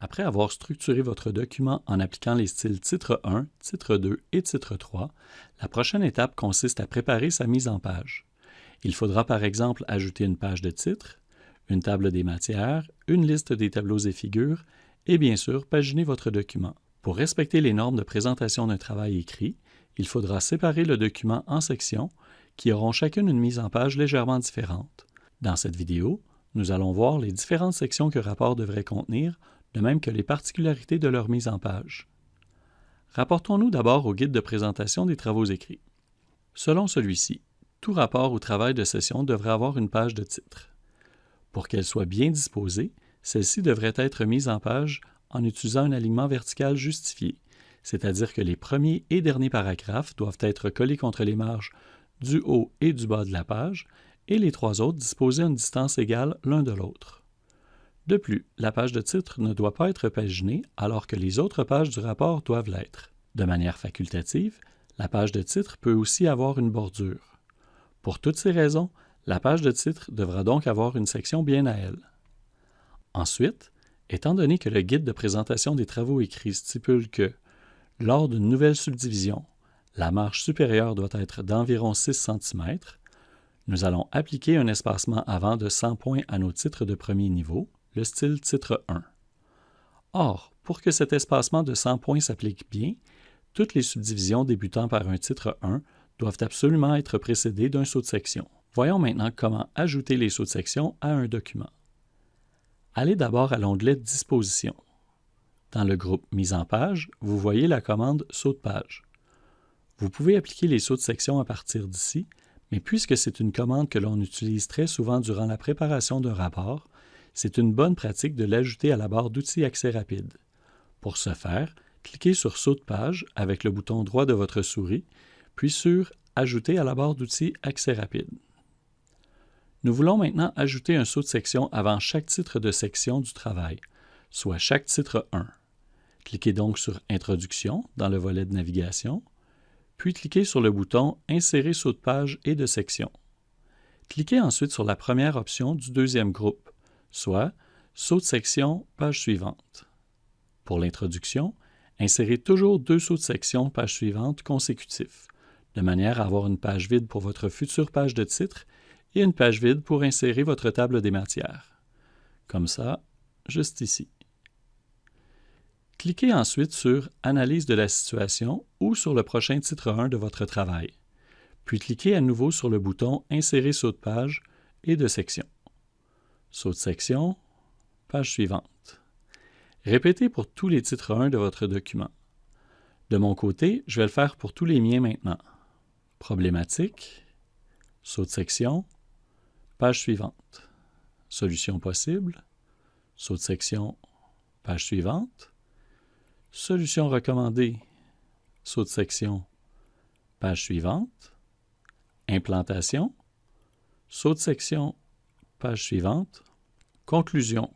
Après avoir structuré votre document en appliquant les styles titre 1, titre 2 et titre 3, la prochaine étape consiste à préparer sa mise en page. Il faudra par exemple ajouter une page de titre, une table des matières, une liste des tableaux et figures, et bien sûr paginer votre document. Pour respecter les normes de présentation d'un travail écrit, il faudra séparer le document en sections qui auront chacune une mise en page légèrement différente. Dans cette vidéo, nous allons voir les différentes sections que rapport devrait contenir de même que les particularités de leur mise en page. Rapportons-nous d'abord au guide de présentation des travaux écrits. Selon celui-ci, tout rapport ou travail de session devrait avoir une page de titre. Pour qu'elle soit bien disposée, celle-ci devrait être mise en page en utilisant un alignement vertical justifié, c'est-à-dire que les premiers et derniers paragraphes doivent être collés contre les marges du haut et du bas de la page, et les trois autres disposés à une distance égale l'un de l'autre. De plus, la page de titre ne doit pas être paginée alors que les autres pages du rapport doivent l'être. De manière facultative, la page de titre peut aussi avoir une bordure. Pour toutes ces raisons, la page de titre devra donc avoir une section bien à elle. Ensuite, étant donné que le guide de présentation des travaux écrits stipule que, lors d'une nouvelle subdivision, la marge supérieure doit être d'environ 6 cm, nous allons appliquer un espacement avant de 100 points à nos titres de premier niveau, le style titre 1. Or, pour que cet espacement de 100 points s'applique bien, toutes les subdivisions débutant par un titre 1 doivent absolument être précédées d'un saut de section. Voyons maintenant comment ajouter les sauts de section à un document. Allez d'abord à l'onglet Disposition. Dans le groupe Mise en page, vous voyez la commande Saut de page. Vous pouvez appliquer les sauts de section à partir d'ici, mais puisque c'est une commande que l'on utilise très souvent durant la préparation d'un rapport, c'est une bonne pratique de l'ajouter à la barre d'outils Accès rapide. Pour ce faire, cliquez sur Saut de page avec le bouton droit de votre souris, puis sur Ajouter à la barre d'outils Accès rapide. Nous voulons maintenant ajouter un saut de section avant chaque titre de section du travail, soit chaque titre 1. Cliquez donc sur Introduction dans le volet de navigation, puis cliquez sur le bouton Insérer saut de page et de section. Cliquez ensuite sur la première option du deuxième groupe, soit saut de section, page suivante. Pour l'introduction, insérez toujours deux sauts de section, page suivante consécutifs, de manière à avoir une page vide pour votre future page de titre et une page vide pour insérer votre table des matières. Comme ça, juste ici. Cliquez ensuite sur Analyse de la situation ou sur le prochain titre 1 de votre travail, puis cliquez à nouveau sur le bouton Insérer saut de page et de section. Saut de section, page suivante. Répétez pour tous les titres 1 de votre document. De mon côté, je vais le faire pour tous les miens maintenant. Problématique, saut de section, page suivante. Solution possible, saut de section, page suivante. Solution recommandée, saut de section, page suivante. Implantation, saut de section, page suivante. Conclusion,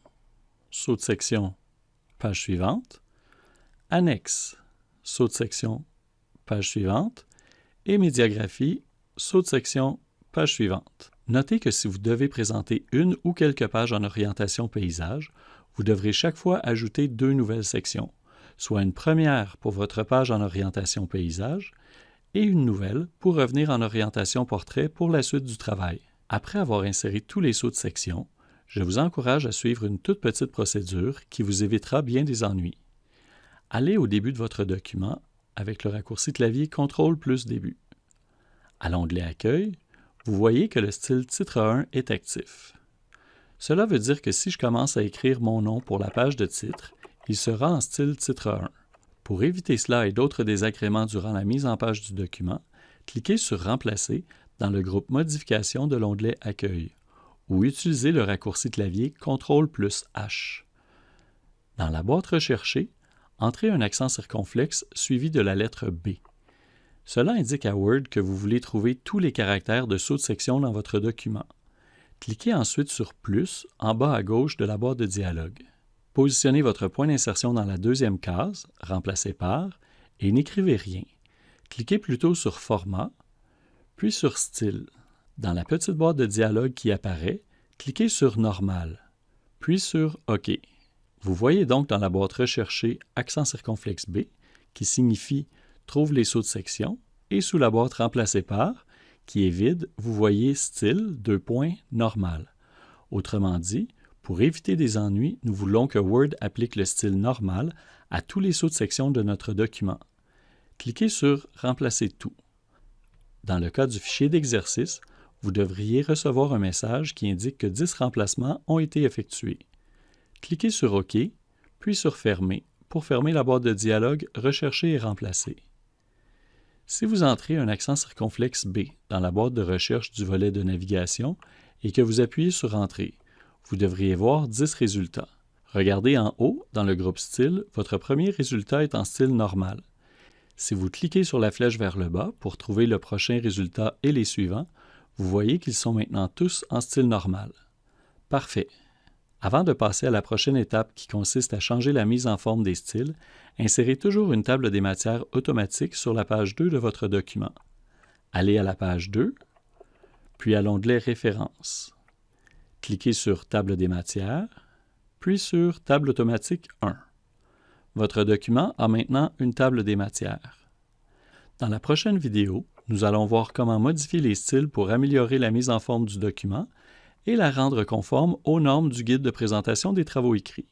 saut de section, page suivante. Annexe, saut de section, page suivante. Et médiagraphie, saut de section, page suivante. Notez que si vous devez présenter une ou quelques pages en orientation paysage, vous devrez chaque fois ajouter deux nouvelles sections, soit une première pour votre page en orientation paysage et une nouvelle pour revenir en orientation portrait pour la suite du travail. Après avoir inséré tous les sauts de section, je vous encourage à suivre une toute petite procédure qui vous évitera bien des ennuis. Allez au début de votre document avec le raccourci clavier CTRL plus Début. À l'onglet Accueil, vous voyez que le style Titre 1 est actif. Cela veut dire que si je commence à écrire mon nom pour la page de titre, il sera en style Titre 1. Pour éviter cela et d'autres désagréments durant la mise en page du document, cliquez sur Remplacer dans le groupe Modification de l'onglet Accueil ou utilisez le raccourci clavier CTRL plus H. Dans la boîte recherchée, entrez un accent circonflexe suivi de la lettre B. Cela indique à Word que vous voulez trouver tous les caractères de saut de section dans votre document. Cliquez ensuite sur Plus en bas à gauche de la boîte de dialogue. Positionnez votre point d'insertion dans la deuxième case, remplacée par, et n'écrivez rien. Cliquez plutôt sur Format, puis sur Style. Dans la petite boîte de dialogue qui apparaît, cliquez sur Normal, puis sur OK. Vous voyez donc dans la boîte recherchée accent circonflexe B, qui signifie Trouve les sauts de section, et sous la boîte remplacée par, qui est vide, vous voyez Style, deux points, normal. Autrement dit, pour éviter des ennuis, nous voulons que Word applique le style normal à tous les sauts de section de notre document. Cliquez sur Remplacer tout. Dans le cas du fichier d'exercice, vous devriez recevoir un message qui indique que 10 remplacements ont été effectués. Cliquez sur OK, puis sur Fermer pour fermer la boîte de dialogue Rechercher et remplacer. Si vous entrez un accent circonflexe B dans la boîte de recherche du volet de navigation et que vous appuyez sur Entrée, vous devriez voir 10 résultats. Regardez en haut, dans le groupe Style, votre premier résultat est en style normal. Si vous cliquez sur la flèche vers le bas pour trouver le prochain résultat et les suivants, vous voyez qu'ils sont maintenant tous en style normal. Parfait. Avant de passer à la prochaine étape qui consiste à changer la mise en forme des styles, insérez toujours une table des matières automatique sur la page 2 de votre document. Allez à la page 2, puis à l'onglet Références. Cliquez sur Table des matières, puis sur Table automatique 1. Votre document a maintenant une table des matières. Dans la prochaine vidéo, nous allons voir comment modifier les styles pour améliorer la mise en forme du document et la rendre conforme aux normes du guide de présentation des travaux écrits.